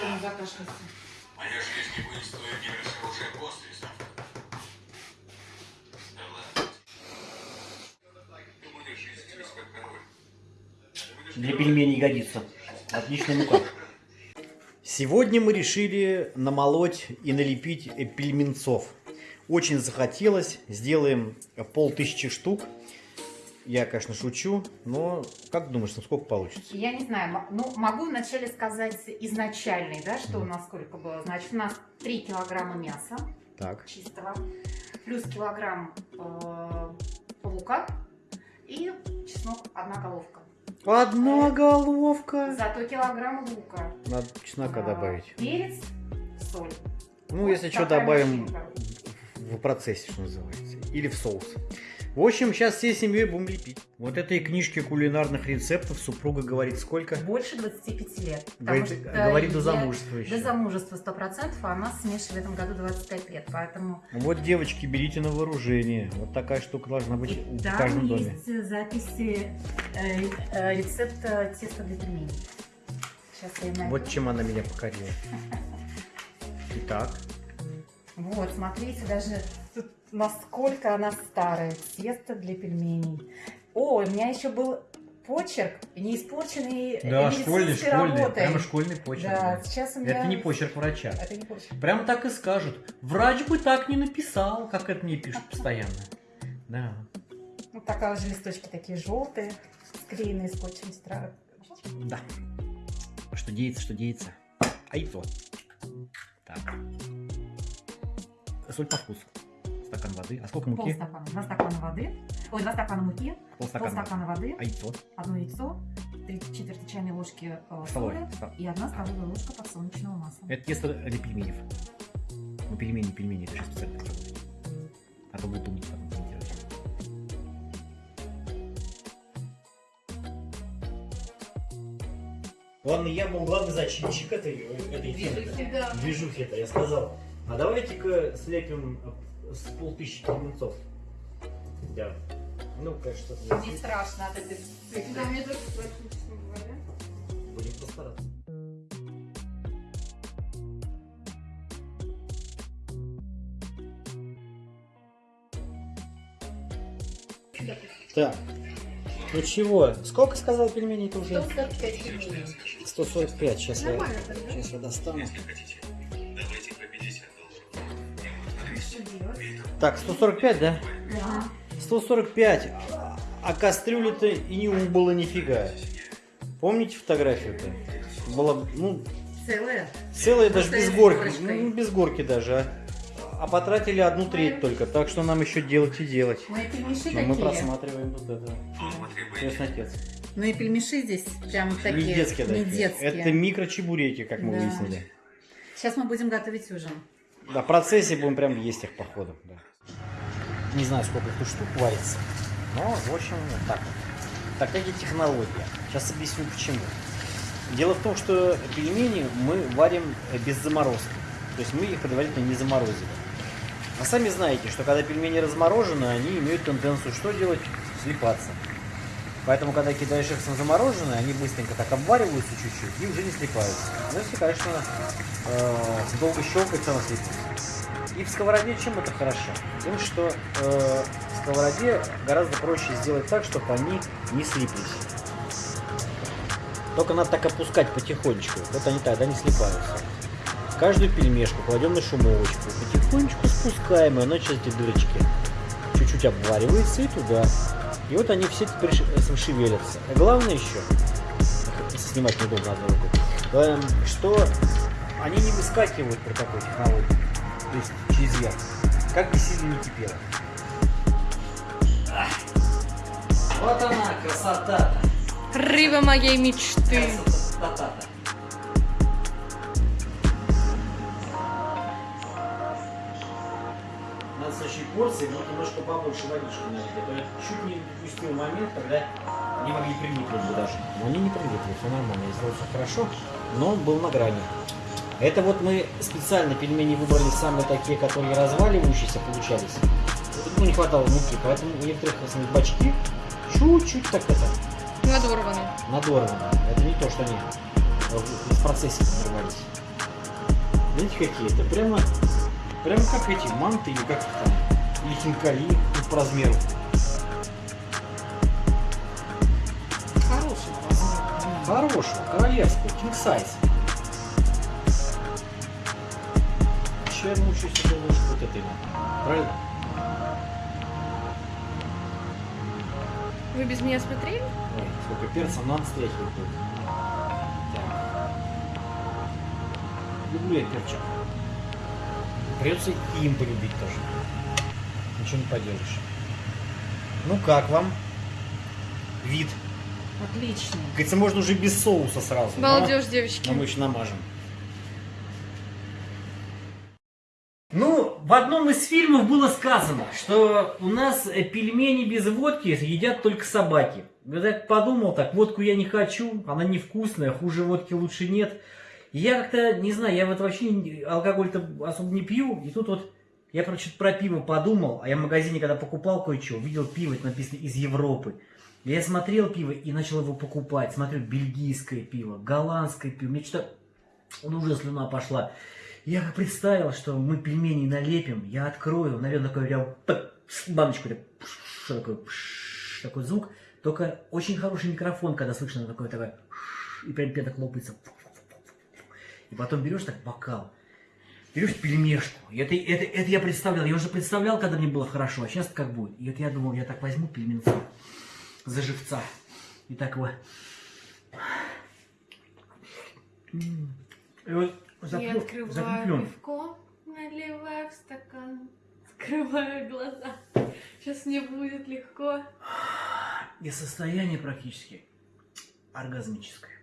То не закашляется. Моя жизнь не будет стоить гибридного уже после завтра. Да ладно. Думаю, жизнь через как король. Для пельменей годится. Отличная мука. Сегодня мы решили намолоть и налепить пельменцов. Очень захотелось. Сделаем полтысячи штук. Я, конечно, шучу, но как думаешь, ну сколько получится? Я не знаю, ну могу вначале сказать изначальный, да, что у нас сколько было. Значит, у нас 3 килограмма мяса Так. чистого, плюс килограмм э, лука и чеснок одна головка. Одна головка. Зато килограмм лука. Надо чеснока а, добавить. Перец, соль. Ну, Вот если что, добавим в процессе, что называется. Или в соус. В общем, сейчас всей семьей будем лепить. Вот этой книжке кулинарных рецептов супруга говорит сколько? Больше 25 лет. Говорит, что говорит до замужества еще. До замужества 100%, а нас с Мишей в этом году 25 лет, поэтому... Вот, девочки, берите на вооружение. Вот такая штука должна быть И в каждом доме. есть э, записи э, э, рецепта теста для пельменей. Сейчас я найду. Вот чем она меня покорила. Итак, Вот, смотрите, даже тут насколько она старая. Тесто для пельменей. О, у меня еще был почерк, не испорченный да, школьный, школьный, работой. прямо школьный почерк. Да, да. сейчас у меня... Это не почерк врача. Это не почерк. Прямо так и скажут. Врач бы так не написал, как это мне пишут постоянно. Да. Вот такая уже листочки такие желтые, склеенные скотчем. стра- Да. Что деется, что деется. А и то. Так. Соль по вкусу. Стакан воды. А сколько муки? Полстакана. Два стакана воды. Ой, два стакана муки, Полстакана. полстакана воды, А то. одно яйцо, три четверти чайной ложки э, соли и одна столовая ложка подсолнечного масла. Это тесто для пельменей. Ну, пельмени, пельмени, это сейчас специально работает. А то будут умнить потом я был главный зачинщик этой, этой темы. Движухи это, я сказал. А давайте-ка слепим с полтысячи пельменцов. Да. Ну, конечно, что-то Не страшно от этой страшно, честно говоря. Будем постараться. Так. Ну чего? Сколько сказал пельменей ты уже? 145 пельменей. 145. Сейчас я, сейчас я достану. Если хотите, Так, 145, да? Да. 145. А- кастрюля-то и не убыло нифига. Помните фотографию-то? Была, ну, Целая? целая даже без горки. Ну, без горки даже. А, а потратили одну треть только. Так что нам еще делать и делать. Ну и пельмеши Но мы просматриваем вот это. Крестный отец. Ну и пельмеши здесь прям такие. Не детские не такие. детские. Это микрочебуреки, как мы Да. выяснили. Сейчас мы будем готовить ужин. Да, в процессе будем прям есть их по ходу. Да. Не знаю, сколько тут штук варится. Но, в общем, вот так вот. Такая технология. Сейчас объясню почему. Дело в том, что пельмени мы варим э, без заморозки. То есть мы их предварительно не заморозили. А сами знаете, что когда пельмени разморожены, они имеют тенденцию что делать? Слипаться. Поэтому, когда кидаешь их на замороженные, они быстренько так обвариваются чуть-чуть и уже не слипаются. Ну, если, конечно, э, долго щелкать, она слипнется. И в сковороде чем это хорошо? Тем, что э, в сковороде гораздо проще сделать так, чтобы они не слиплись. Только надо так опускать потихонечку. Вот они тогда не слипаются. Каждую пельмешку кладем на шумовочку. Потихонечку спускаем, и она через эти дырочки чуть-чуть обваривается и туда. И вот они все теперь ш- э, шевелятся. А главное еще, снимать неудобно одной рукой, эм, что они не выскакивают при такой технологии. То есть через верх. Как бы сильно не кипело. Вот она, красота-то. Рыба моей мечты. Красота-то. В следующей порции будет немножко побольше водички налить. Это чуть не допустил момент, когда они могли приникнуть бы даже. Но они не приникли, все нормально. Я сделал все хорошо, но он был на грани. Это вот мы специально пельмени выбрали самые такие, которые разваливающиеся получались. Ну, не хватало муки, поэтому у некоторых основных бачки чуть-чуть так это Надорванный. надорвано. Это не то, что они в в процессе взорвались. Видите, какие это? Прямо, прямо как эти манты или как там, или хинкали ну, по размеру. Хорошего. Хорошего, королевского, king size. Еще я научусь себе ложку вот этой. Правильно? Вы без меня смотрели? Ой, сколько перца, выходит. Так. Люблю я перчик. Придется и им полюбить тоже. Ничего не поделаешь. Ну как вам? Вид. Отлично. Говорится, можно уже без соуса сразу. но- Балдеж, девочки. Но мы еще намажем. Ну, в одном из фильмов было сказано, что у нас э, пельмени без водки едят только собаки. Я так подумал, так, водку я не хочу, она невкусная, хуже водки лучше нет. Я как-то, не знаю, я вот вообще алкоголь-то особо не пью, и тут вот я, короче, про пиво подумал, а я в магазине, когда покупал кое-что, увидел пиво, это написано из Европы. Я смотрел пиво и начал его покупать. Смотрю, бельгийское пиво, голландское пиво. Мне что-то ну, уже слюна пошла. Я как представил, что мы пельмени налепим, я открою, наверное, такой прям баночку, такой, такой звук. Только очень хороший микрофон, когда слышно такое, пш, и прям пяток лопается. И потом берешь так бокал, берешь пельмешку. И это, это, это я представлял, я уже представлял, когда мне было хорошо, а сейчас как будет. И это я думал, я так возьму пельменца за живца. И так его... И вот Я запью, открываю запью. пивко, наливаю в стакан, скрываю глаза. Сейчас мне будет легко. И состояние практически оргазмическое.